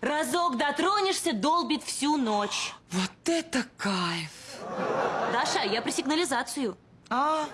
Разок дотронешься, долбит всю ночь. Вот это кайф! Даша, я про сигнализацию. А,